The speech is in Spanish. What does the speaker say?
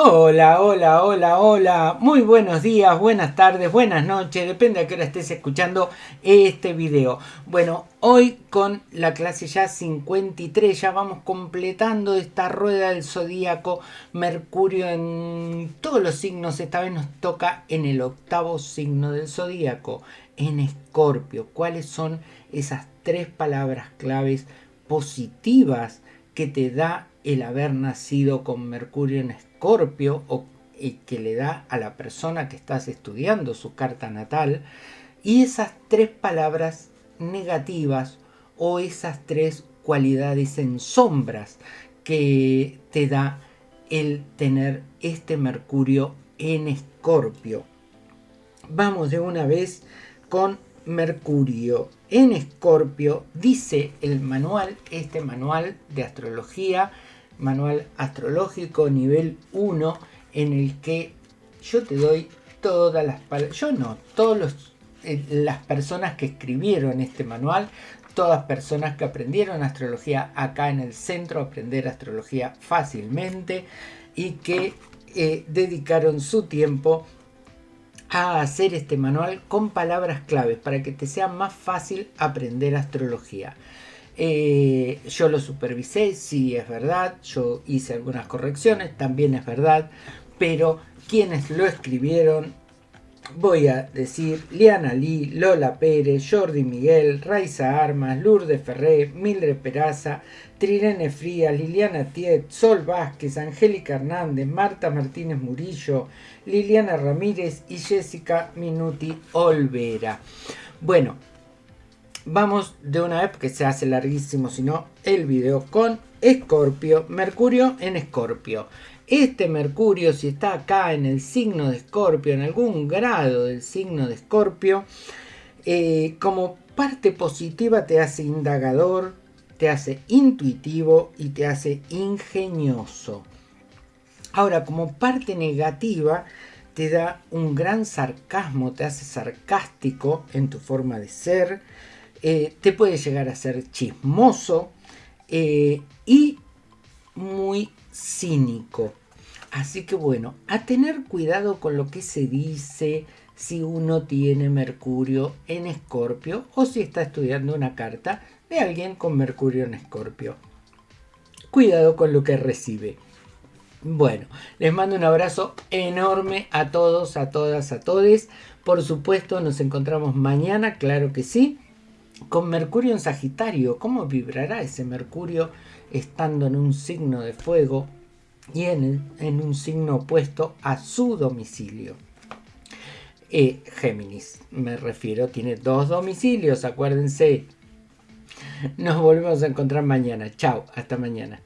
Hola, hola, hola, hola. Muy buenos días, buenas tardes, buenas noches. Depende a qué hora estés escuchando este video. Bueno, hoy con la clase ya 53 ya vamos completando esta rueda del zodíaco. Mercurio en todos los signos. Esta vez nos toca en el octavo signo del zodíaco, en Escorpio. ¿Cuáles son esas tres palabras claves positivas que te da el haber nacido con Mercurio en Escorpio o que le da a la persona que estás estudiando su carta natal y esas tres palabras negativas o esas tres cualidades en sombras que te da el tener este Mercurio en Escorpio. Vamos de una vez con Mercurio en Escorpio, dice el manual, este manual de astrología manual astrológico nivel 1 en el que yo te doy todas las palabras, yo no, todas eh, las personas que escribieron este manual, todas personas que aprendieron astrología acá en el centro, aprender astrología fácilmente y que eh, dedicaron su tiempo a hacer este manual con palabras claves para que te sea más fácil aprender astrología. Eh, yo lo supervisé, sí es verdad, yo hice algunas correcciones, también es verdad, pero quienes lo escribieron, voy a decir Liana Lee, Lola Pérez, Jordi Miguel, Raiza Armas, Lourdes Ferré, Mildred Peraza, Trirene Frías, Liliana Tiet, Sol Vázquez, Angélica Hernández, Marta Martínez Murillo, Liliana Ramírez y Jessica Minuti Olvera. Bueno, vamos de una vez porque se hace larguísimo si no el video con Escorpio, Mercurio en Escorpio. Este Mercurio si está acá en el signo de Escorpio, en algún grado del signo de Escorpio, eh, como parte positiva te hace indagador, te hace intuitivo y te hace ingenioso. Ahora, como parte negativa, te da un gran sarcasmo, te hace sarcástico en tu forma de ser, eh, te puede llegar a ser chismoso eh, y muy cínico. Así que bueno, a tener cuidado con lo que se dice si uno tiene Mercurio en Escorpio o si está estudiando una carta de alguien con Mercurio en Escorpio. Cuidado con lo que recibe. Bueno, les mando un abrazo enorme a todos, a todas, a todes. Por supuesto, nos encontramos mañana, claro que sí con Mercurio en Sagitario, ¿cómo vibrará ese Mercurio estando en un signo de fuego y en, un signo opuesto a su domicilio? Eh, Géminis, me refiero, tiene dos domicilios, acuérdense. Nos volvemos a encontrar mañana. Chao, hasta mañana.